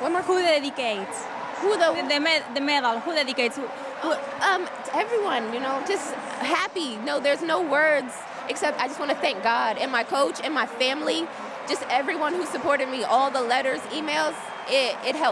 One more. Who dedicates? Who the, The, med- the medal, who dedicates? Who, who, um, everyone, you know, just happy. No, there's no words except I just want to thank God and my coach and my family, just everyone who supported me, all the letters, emails, it, it helped.